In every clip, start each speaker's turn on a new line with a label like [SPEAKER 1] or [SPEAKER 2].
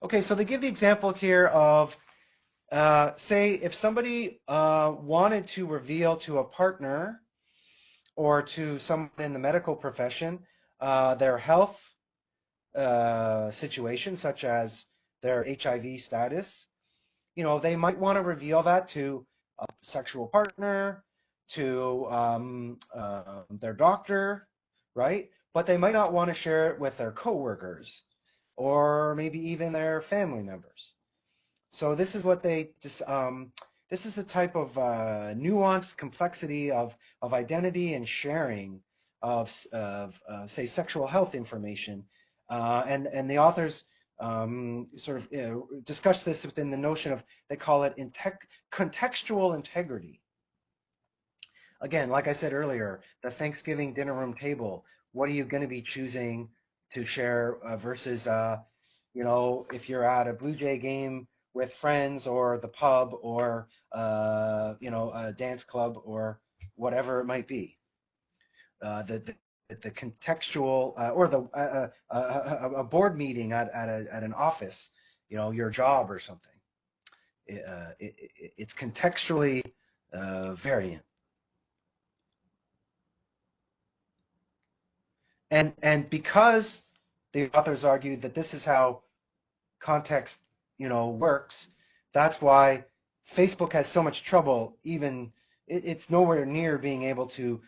[SPEAKER 1] Okay, so they give the example here of, uh, say, if somebody uh, wanted to reveal to a partner or to someone in the medical profession uh, their health uh, situation, such as their HIV status, you know, they might want to reveal that to a sexual partner, to um, uh, their doctor, right? But they might not want to share it with their coworkers or maybe even their family members. So this is what they um, this is the type of uh, nuanced complexity of of identity and sharing of, of uh, say sexual health information, uh, and and the authors um, sort of you know, discuss this within the notion of they call it contextual integrity. Again, like I said earlier, the Thanksgiving dinner room table. What are you going to be choosing to share uh, versus, uh, you know, if you're at a Blue Jay game with friends or the pub or, uh, you know, a dance club or whatever it might be. Uh, the, the the contextual uh, or the uh, a board meeting at at, a, at an office, you know, your job or something. It, it, it's contextually variant. And, and because the authors argued that this is how context, you know, works, that's why Facebook has so much trouble even, it, it's nowhere near being able to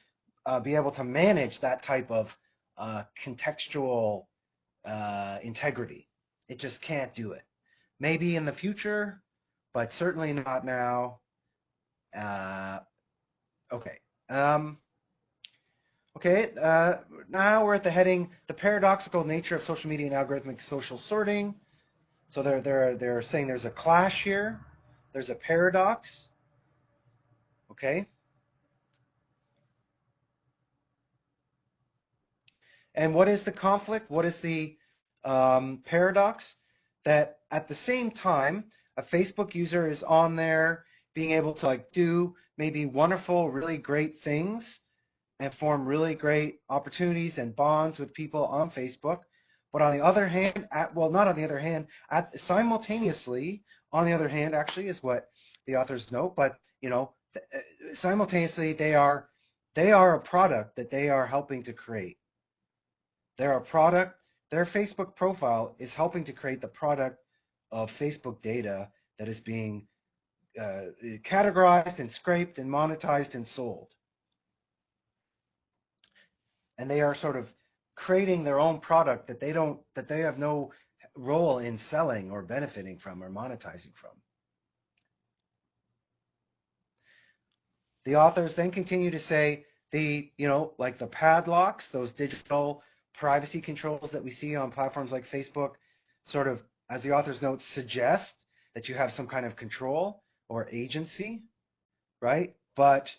[SPEAKER 1] uh, be able to manage that type of uh, contextual uh, integrity. It just can't do it. Maybe in the future, but certainly not now. Uh, okay. Um, Okay, uh, now we're at the heading, the paradoxical nature of social media and algorithmic social sorting. So they're, they're, they're saying there's a clash here. There's a paradox. Okay. And what is the conflict? What is the um, paradox? That at the same time, a Facebook user is on there being able to like do maybe wonderful, really great things and form really great opportunities and bonds with people on Facebook. But on the other hand, at, well, not on the other hand, at, simultaneously, on the other hand, actually, is what the authors note. But you know, uh, simultaneously, they are they are a product that they are helping to create. They're a product. Their Facebook profile is helping to create the product of Facebook data that is being uh, categorized and scraped and monetized and sold and they are sort of creating their own product that they don't that they have no role in selling or benefiting from or monetizing from. The authors then continue to say the, you know, like the padlocks, those digital privacy controls that we see on platforms like Facebook, sort of, as the authors note, suggest that you have some kind of control or agency, right? But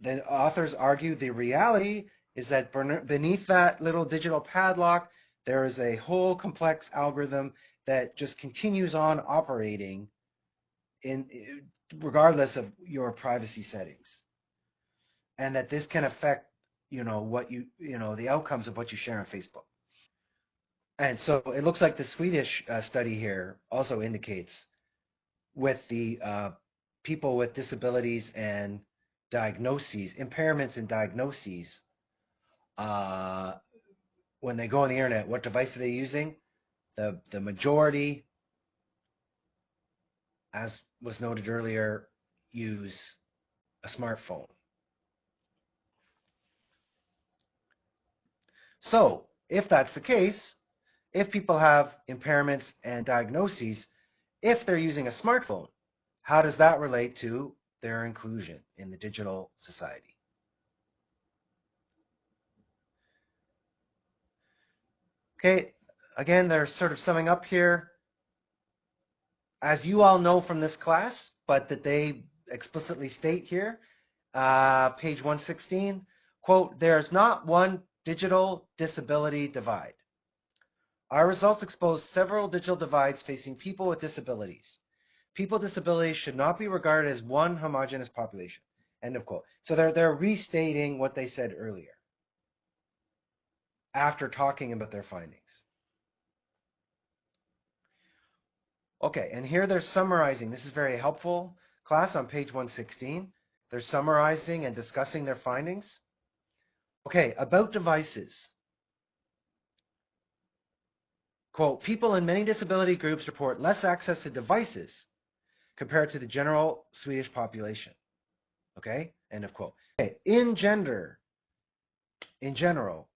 [SPEAKER 1] the authors argue the reality is that beneath that little digital padlock, there is a whole complex algorithm that just continues on operating in regardless of your privacy settings. And that this can affect, you know, what you, you know, the outcomes of what you share on Facebook. And so it looks like the Swedish uh, study here also indicates with the uh, people with disabilities and diagnoses, impairments and diagnoses, uh, when they go on the internet, what device are they using? The, the majority, as was noted earlier, use a smartphone. So, if that's the case, if people have impairments and diagnoses, if they're using a smartphone, how does that relate to their inclusion in the digital society? Okay, again, they're sort of summing up here. As you all know from this class, but that they explicitly state here, uh, page 116, quote, there's not one digital disability divide. Our results expose several digital divides facing people with disabilities. People with disabilities should not be regarded as one homogenous population. End of quote. So they're, they're restating what they said earlier after talking about their findings. Okay, and here they're summarizing. This is very helpful, class, on page 116. They're summarizing and discussing their findings. Okay, about devices. Quote, people in many disability groups report less access to devices compared to the general Swedish population. Okay, end of quote. Okay, in gender, in general,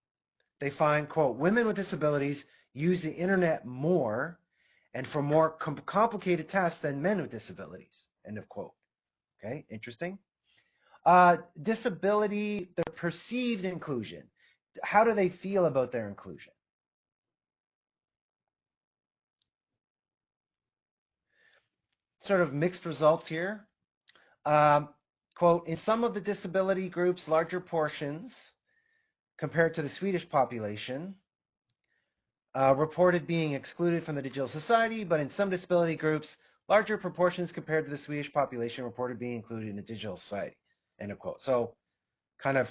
[SPEAKER 1] they find, quote, women with disabilities use the internet more and for more com complicated tasks than men with disabilities, end of quote. Okay, interesting. Uh, disability, the perceived inclusion. How do they feel about their inclusion? Sort of mixed results here. Um, quote, in some of the disability groups, larger portions compared to the Swedish population uh, reported being excluded from the digital society, but in some disability groups, larger proportions compared to the Swedish population reported being included in the digital society. End of quote. So kind of,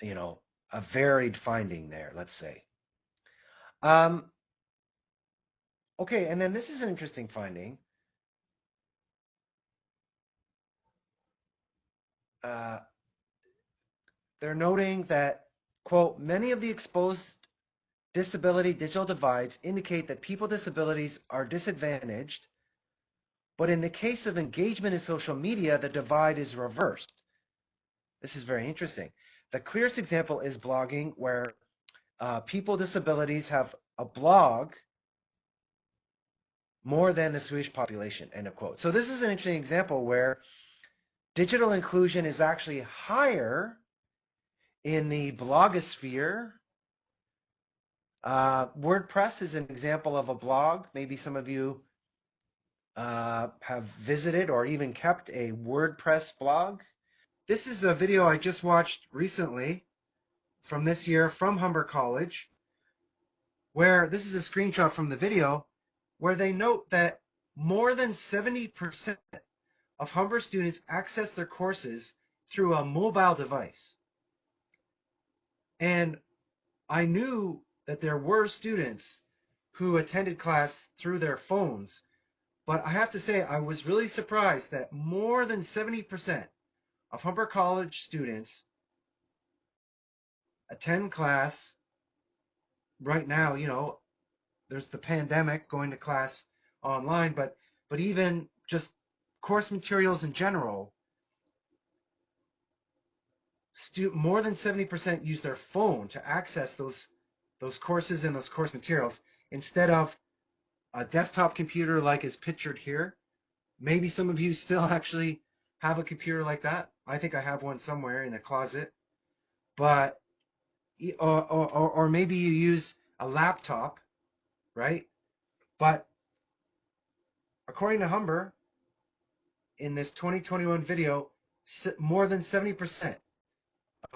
[SPEAKER 1] you know, a varied finding there, let's say. Um, okay, and then this is an interesting finding. Uh, they're noting that, quote, many of the exposed disability digital divides indicate that people with disabilities are disadvantaged but in the case of engagement in social media, the divide is reversed. This is very interesting. The clearest example is blogging, where uh, people with disabilities have a blog more than the Swedish population, end of quote. So this is an interesting example where digital inclusion is actually higher in the blogosphere. Uh, WordPress is an example of a blog. Maybe some of you uh, have visited or even kept a WordPress blog. This is a video I just watched recently from this year from Humber College, where this is a screenshot from the video where they note that more than 70% of Humber students access their courses through a mobile device. And I knew that there were students who attended class through their phones but I have to say, I was really surprised that more than 70% of Humber College students attend class right now. You know, there's the pandemic going to class online, but but even just course materials in general, stu- more than 70% use their phone to access those those courses and those course materials instead of a desktop computer like is pictured here. Maybe some of you still actually have a computer like that. I think I have one somewhere in a closet. But or, or, or maybe you use a laptop, right? But according to Humber, in this 2021 video, more than 70%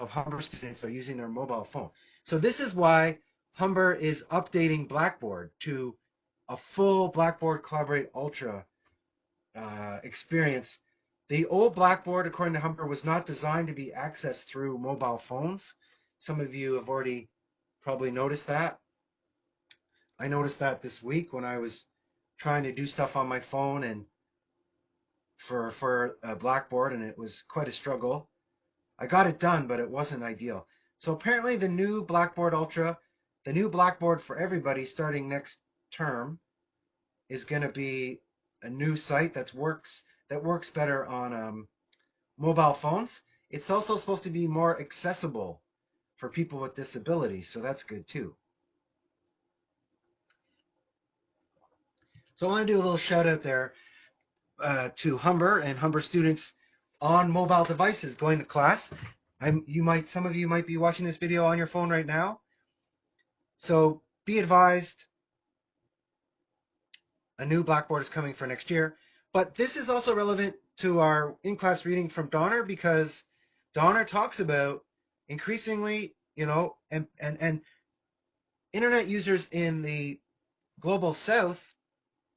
[SPEAKER 1] of Humber students are using their mobile phone. So this is why Humber is updating Blackboard to a full Blackboard Collaborate Ultra uh, experience. The old Blackboard, according to Humber, was not designed to be accessed through mobile phones. Some of you have already probably noticed that. I noticed that this week when I was trying to do stuff on my phone and for for a Blackboard, and it was quite a struggle. I got it done, but it wasn't ideal. So apparently, the new Blackboard Ultra, the new Blackboard for everybody, starting next term is going to be a new site that works that works better on um, mobile phones. It's also supposed to be more accessible for people with disabilities, so that's good too. So I want to do a little shout out there uh, to Humber and Humber students on mobile devices going to class. I'm, you might, some of you might be watching this video on your phone right now. So be advised, a new Blackboard is coming for next year. But this is also relevant to our in-class reading from Donner because Donner talks about increasingly, you know, and, and, and internet users in the global south,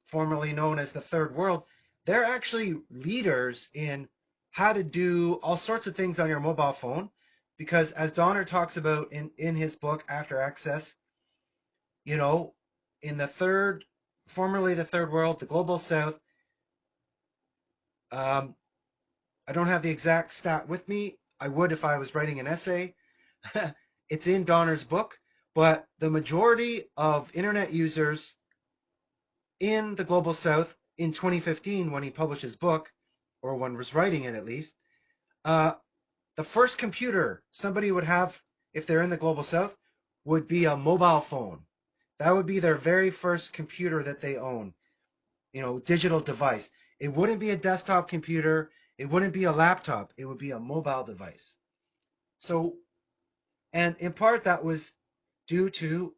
[SPEAKER 1] formerly known as the third world, they're actually leaders in how to do all sorts of things on your mobile phone because as Donner talks about in, in his book After Access, you know, in the third, formerly the third world, the global south. Um, I don't have the exact stat with me. I would if I was writing an essay. it's in Donner's book, but the majority of internet users in the global south in 2015, when he published his book, or one was writing it at least, uh, the first computer somebody would have if they're in the global south would be a mobile phone. That would be their very first computer that they own. You know, digital device. It wouldn't be a desktop computer. It wouldn't be a laptop. It would be a mobile device. So, and in part that was due to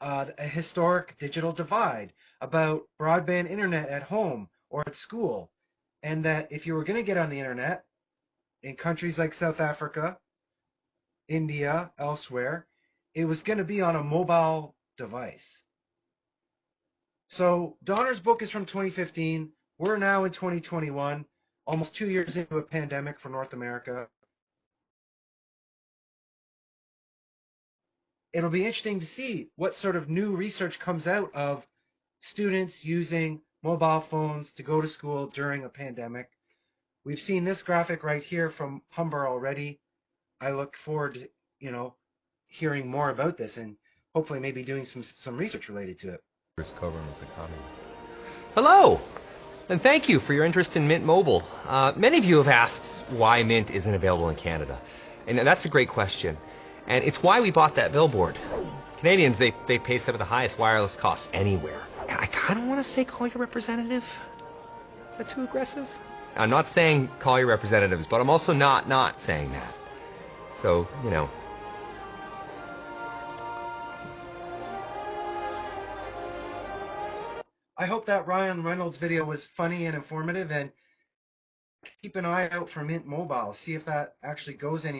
[SPEAKER 1] uh, a historic digital divide about broadband internet at home or at school. And that if you were going to get on the internet in countries like South Africa, India, elsewhere, it was going to be on a mobile device. So Donner's book is from 2015. We're now in 2021, almost two years into a pandemic for North America. It'll be interesting to see what sort of new research comes out of students using mobile phones to go to school during a pandemic. We've seen this graphic right here from Humber already. I look forward to, you know, hearing more about this and hopefully maybe doing some some research related to it.
[SPEAKER 2] Coburn was a communist.
[SPEAKER 3] Hello, and thank you for your interest in Mint Mobile. Uh, many of you have asked why Mint isn't available in Canada, and that's a great question. And it's why we bought that billboard. Canadians, they, they pay some of the highest wireless costs anywhere. I kind of want to say call your representative. Is that too aggressive? I'm not saying call your representatives, but I'm also not not saying that. So, you know.
[SPEAKER 1] I hope that Ryan Reynolds video was funny and informative and keep an eye out for Mint Mobile. See if that actually goes any